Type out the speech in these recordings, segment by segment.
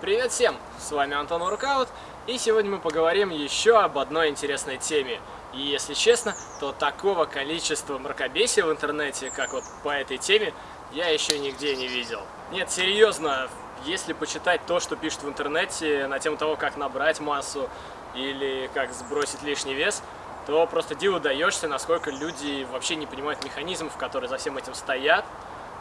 Привет всем! С вами Антон Уркаут, и сегодня мы поговорим еще об одной интересной теме. И если честно, то такого количества мракобесия в интернете, как вот по этой теме, я еще нигде не видел. Нет, серьезно, если почитать то, что пишут в интернете на тему того, как набрать массу или как сбросить лишний вес, то просто диву даешься, насколько люди вообще не понимают механизмов, которые за всем этим стоят,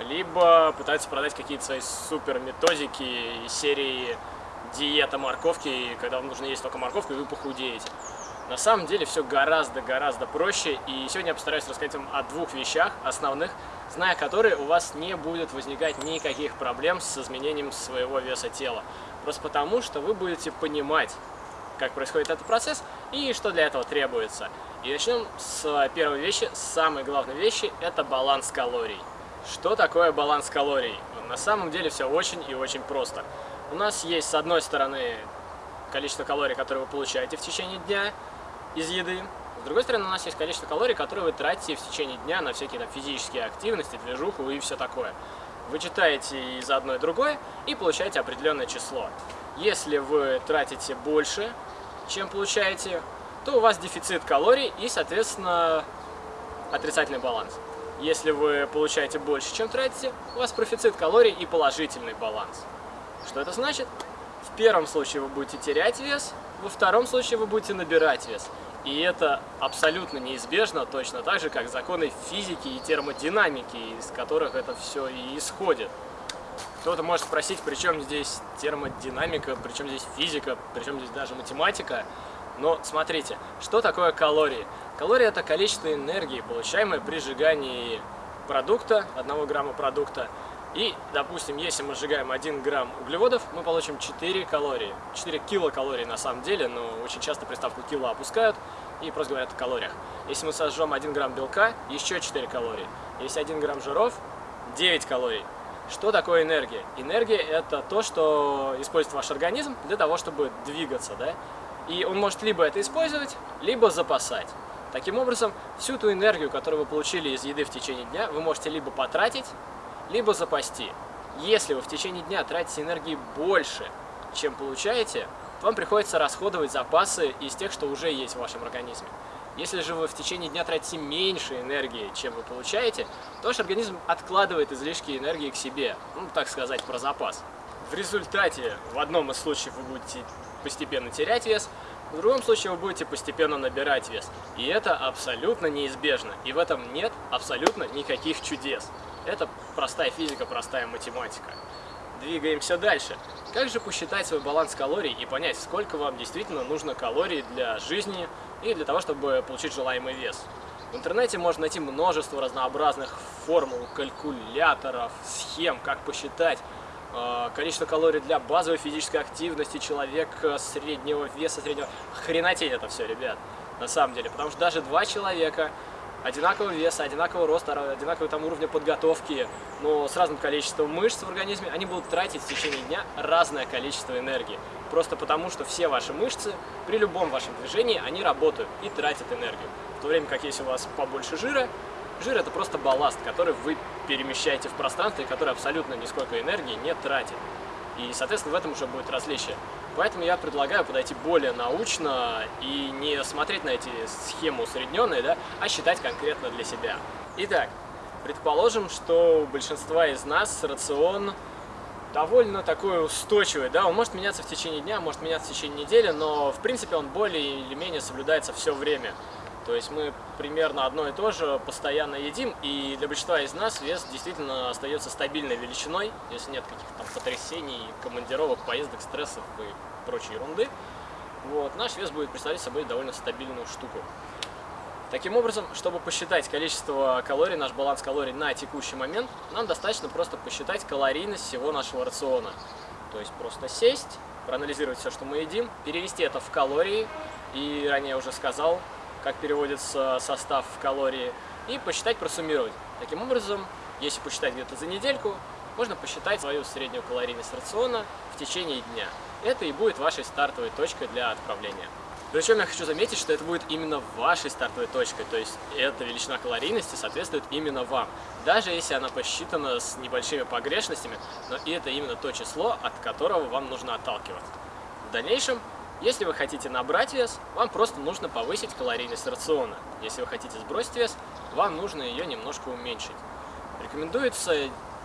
либо пытаются продать какие-то свои супер методики из серии диета морковки, когда вам нужно есть только морковку, и вы похудеете. На самом деле все гораздо-гораздо проще, и сегодня я постараюсь рассказать вам о двух вещах основных, зная которые у вас не будет возникать никаких проблем с изменением своего веса тела. Просто потому, что вы будете понимать, как происходит этот процесс и что для этого требуется. И начнем с первой вещи, с самой главной вещи, это баланс калорий. Что такое баланс калорий? На самом деле все очень и очень просто. У нас есть с одной стороны количество калорий, которые вы получаете в течение дня из еды. С другой стороны, у нас есть количество калорий, которые вы тратите в течение дня на всякие там, физические активности, движуху и все такое. Вы читаете из одной и другой и получаете определенное число. Если вы тратите больше, чем получаете, то у вас дефицит калорий и, соответственно, отрицательный баланс. Если вы получаете больше, чем тратите, у вас профицит калорий и положительный баланс. Что это значит? В первом случае вы будете терять вес, во втором случае вы будете набирать вес. И это абсолютно неизбежно, точно так же, как законы физики и термодинамики, из которых это все и исходит. Кто-то может спросить, при чем здесь термодинамика, при чем здесь физика, при чем здесь даже математика. Но смотрите, что такое калории? Калории это количество энергии, получаемое при сжигании продукта, 1 грамма продукта. И, допустим, если мы сжигаем 1 грамм углеводов, мы получим 4 калории. 4 килокалории на самом деле, но очень часто приставку кило опускают и просто говорят о калориях. Если мы сожжем 1 грамм белка, еще 4 калории. Если 1 грамм жиров, 9 калорий. Что такое энергия? Энергия это то, что использует ваш организм для того, чтобы двигаться, да? И он может либо это использовать, либо запасать. Таким образом, всю ту энергию, которую вы получили из еды в течение дня, вы можете либо потратить, либо запасти. Если вы в течение дня тратите энергии больше, чем получаете, вам приходится расходовать запасы из тех, что уже есть в вашем организме. Если же вы в течение дня тратите меньше энергии, чем вы получаете, то ваш организм откладывает излишки энергии к себе, ну, так сказать, про запас. В результате, в одном из случаев вы будете постепенно терять вес, в другом случае вы будете постепенно набирать вес. И это абсолютно неизбежно. И в этом нет абсолютно никаких чудес. Это простая физика, простая математика. Двигаемся дальше. Как же посчитать свой баланс калорий и понять, сколько вам действительно нужно калорий для жизни и для того, чтобы получить желаемый вес? В интернете можно найти множество разнообразных формул, калькуляторов, схем, как посчитать количество калорий для базовой физической активности человека среднего веса, среднего... Хренотень это все, ребят, на самом деле. Потому что даже два человека одинакового веса, одинакового роста, одинакового там уровня подготовки, но с разным количеством мышц в организме, они будут тратить в течение дня разное количество энергии. Просто потому, что все ваши мышцы при любом вашем движении, они работают и тратят энергию. В то время как если у вас побольше жира, жир это просто балласт, который вы перемещаете в пространстве, который абсолютно нисколько энергии не тратит. И, соответственно, в этом уже будет различие. Поэтому я предлагаю подойти более научно и не смотреть на эти схемы усредненные, да, а считать конкретно для себя. Итак, предположим, что у большинства из нас рацион довольно такой устойчивый, да, он может меняться в течение дня, может меняться в течение недели, но в принципе он более или менее соблюдается все время. То есть мы примерно одно и то же постоянно едим, и для большинства из нас вес действительно остается стабильной величиной, если нет каких-то там потрясений, командировок, поездок, стрессов и прочей ерунды. Вот, наш вес будет представлять собой довольно стабильную штуку. Таким образом, чтобы посчитать количество калорий, наш баланс калорий на текущий момент, нам достаточно просто посчитать калорийность всего нашего рациона. То есть просто сесть, проанализировать все, что мы едим, перевести это в калории, и ранее уже сказал, как переводится состав в калории, и посчитать, просуммировать. Таким образом, если посчитать где-то за недельку, можно посчитать свою среднюю калорийность рациона в течение дня. Это и будет вашей стартовой точкой для отправления. Причем я хочу заметить, что это будет именно вашей стартовой точкой, то есть эта величина калорийности соответствует именно вам. Даже если она посчитана с небольшими погрешностями, но это именно то число, от которого вам нужно отталкиваться. В дальнейшем, если вы хотите набрать вес, вам просто нужно повысить калорийность рациона. Если вы хотите сбросить вес, вам нужно ее немножко уменьшить. Рекомендуется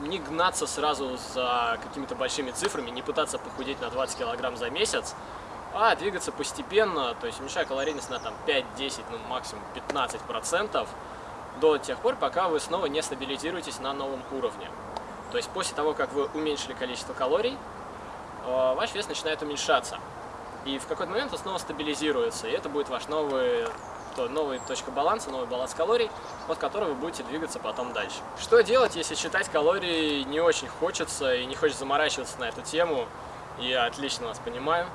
не гнаться сразу за какими-то большими цифрами, не пытаться похудеть на 20 килограмм за месяц, а двигаться постепенно, то есть уменьшая калорийность на там 5-10, ну максимум 15 процентов до тех пор, пока вы снова не стабилизируетесь на новом уровне. То есть после того, как вы уменьшили количество калорий, э, ваш вес начинает уменьшаться. И в какой-то момент он снова стабилизируется, и это будет ваш новый, то, новая точка баланса, новый баланс калорий, от которого вы будете двигаться потом дальше. Что делать, если считать калории не очень хочется и не хочется заморачиваться на эту тему? Я отлично вас понимаю.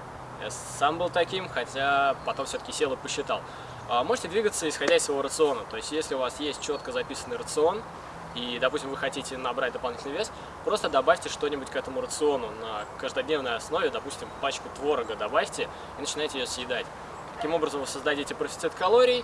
Я сам был таким, хотя потом все-таки сел и посчитал. А, можете двигаться исходя из своего рациона. То есть, если у вас есть четко записанный рацион, и, допустим, вы хотите набрать дополнительный вес, просто добавьте что-нибудь к этому рациону на каждодневной основе, допустим, пачку творога добавьте и начинайте ее съедать. Таким образом вы создадите профицит калорий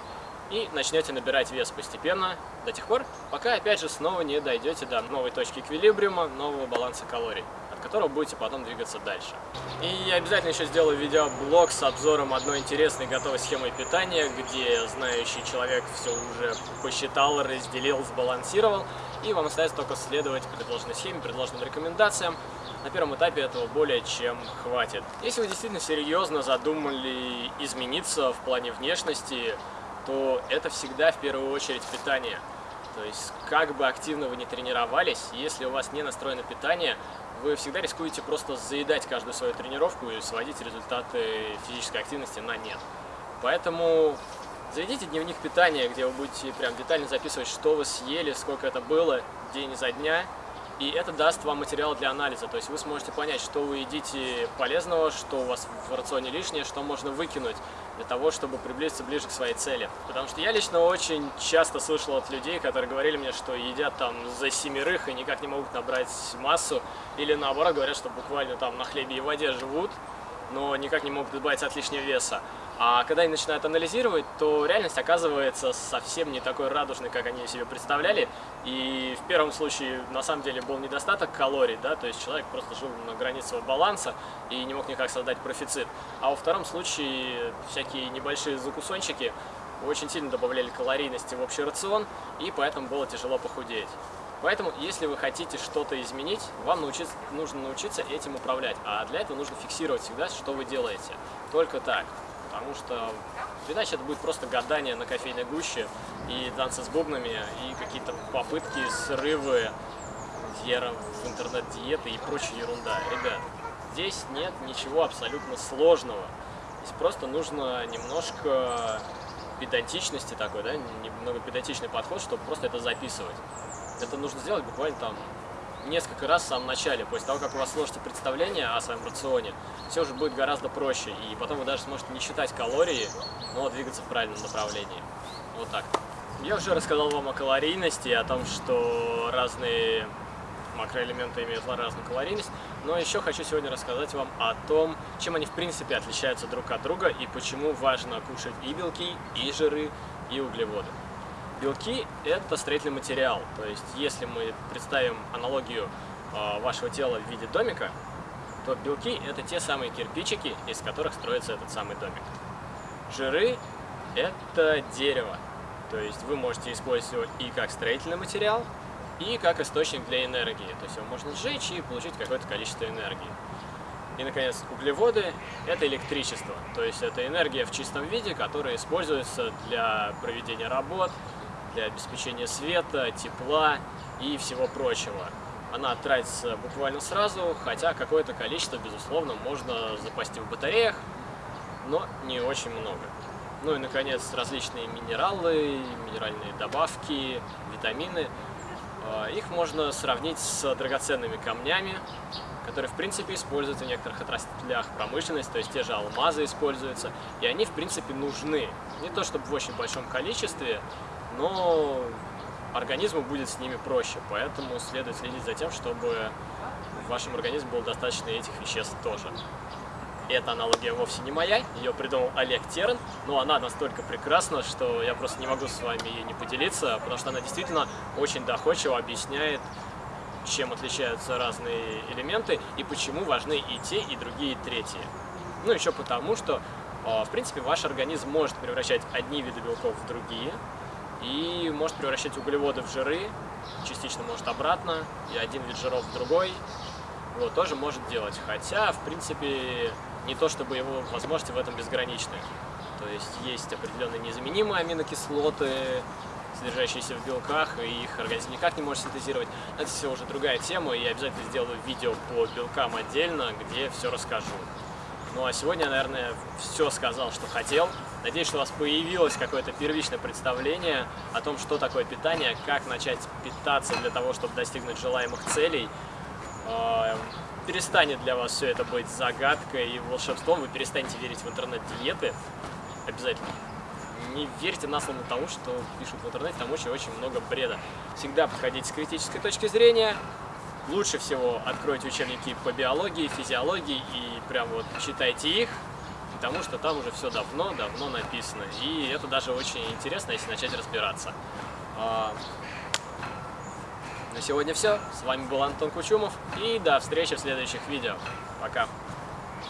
и начнете набирать вес постепенно до тех пор, пока опять же снова не дойдете до новой точки эквилибриума, нового баланса калорий которого будете потом двигаться дальше. И я обязательно еще сделаю видеоблог с обзором одной интересной готовой схемы питания, где знающий человек все уже посчитал, разделил, сбалансировал, и вам остается только следовать предложенной схеме, предложенным рекомендациям. На первом этапе этого более чем хватит. Если вы действительно серьезно задумали измениться в плане внешности, то это всегда в первую очередь питание. То есть, как бы активно вы не тренировались, если у вас не настроено питание, вы всегда рискуете просто заедать каждую свою тренировку и сводить результаты физической активности на нет. Поэтому заведите дневник питания, где вы будете прям детально записывать, что вы съели, сколько это было, день изо дня, и это даст вам материал для анализа, то есть вы сможете понять, что вы едите полезного, что у вас в рационе лишнее, что можно выкинуть для того, чтобы приблизиться ближе к своей цели. Потому что я лично очень часто слышал от людей, которые говорили мне, что едят там за семерых и никак не могут набрать массу, или наоборот говорят, что буквально там на хлебе и воде живут, но никак не могут избавиться от лишнего веса. А когда они начинают анализировать, то реальность оказывается совсем не такой радужной, как они себе представляли. И в первом случае на самом деле был недостаток калорий, да, то есть человек просто жил на границе своего баланса и не мог никак создать профицит. А во втором случае всякие небольшие закусончики очень сильно добавляли калорийности в общий рацион, и поэтому было тяжело похудеть. Поэтому, если вы хотите что-то изменить, вам научиться, нужно научиться этим управлять. А для этого нужно фиксировать всегда, что вы делаете. Только так потому что иначе это будет просто гадание на кофейной гуще и танцы с бубнами, и какие-то попытки, срывы, вера в интернет-диеты и прочая ерунда. Ребят, здесь нет ничего абсолютно сложного. Здесь просто нужно немножко педантичности такой, да, немного педантичный подход, чтобы просто это записывать. Это нужно сделать буквально там несколько раз в самом начале, после того, как у вас сложится представление о своем рационе, все уже будет гораздо проще, и потом вы даже сможете не считать калории, но двигаться в правильном направлении. Вот так. Я уже рассказал вам о калорийности, о том, что разные макроэлементы имеют разную калорийность, но еще хочу сегодня рассказать вам о том, чем они в принципе отличаются друг от друга и почему важно кушать и белки, и жиры, и углеводы. Белки – это строительный материал, то есть если мы представим аналогию а, вашего тела в виде домика, то белки – это те самые кирпичики, из которых строится этот самый домик. Жиры – это дерево, то есть вы можете использовать и как строительный материал, и как источник для энергии, то есть его можно сжечь и получить какое-то количество энергии. И, наконец, углеводы – это электричество, то есть это энергия в чистом виде, которая используется для проведения работ, для обеспечения света, тепла и всего прочего. Она тратится буквально сразу, хотя какое-то количество, безусловно, можно запасти в батареях, но не очень много. Ну и, наконец, различные минералы, минеральные добавки, витамины. А, их можно сравнить с драгоценными камнями, которые, в принципе, используются в некоторых отраслях промышленности, то есть те же алмазы используются, и они, в принципе, нужны. Не то чтобы в очень большом количестве, но организму будет с ними проще, поэтому следует следить за тем, чтобы в вашем организме было достаточно этих веществ тоже. эта аналогия вовсе не моя, ее придумал Олег Терн, но она настолько прекрасна, что я просто не могу с вами ей не поделиться, потому что она действительно очень доходчиво объясняет, чем отличаются разные элементы и почему важны и те, и другие, и третьи. Ну, еще потому, что, а, в принципе, ваш организм может превращать одни виды белков в другие, и может превращать углеводы в жиры, частично может обратно, и один вид жиров в другой, вот, тоже может делать. Хотя, в принципе, не то чтобы его возможности в этом безграничны. То есть есть определенные незаменимые аминокислоты, содержащиеся в белках, и их организм никак не может синтезировать. Это все уже другая тема, и я обязательно сделаю видео по белкам отдельно, где все расскажу. Ну а сегодня наверное, все сказал, что хотел. Надеюсь, что у вас появилось какое-то первичное представление о том, что такое питание, как начать питаться для того, чтобы достигнуть желаемых целей. А, перестанет для вас все это быть загадкой и волшебством, вы перестанете верить в интернет-диеты. Обязательно. Не верьте на слово тому, что пишут в интернете, там очень-очень много бреда. Всегда подходите с критической точки зрения, лучше всего откройте учебники по биологии, физиологии и прям вот читайте их, потому что там уже все давно-давно написано. И это даже очень интересно, если начать разбираться. А, на сегодня все. С вами был Антон Кучумов. И до встречи в следующих видео. Пока.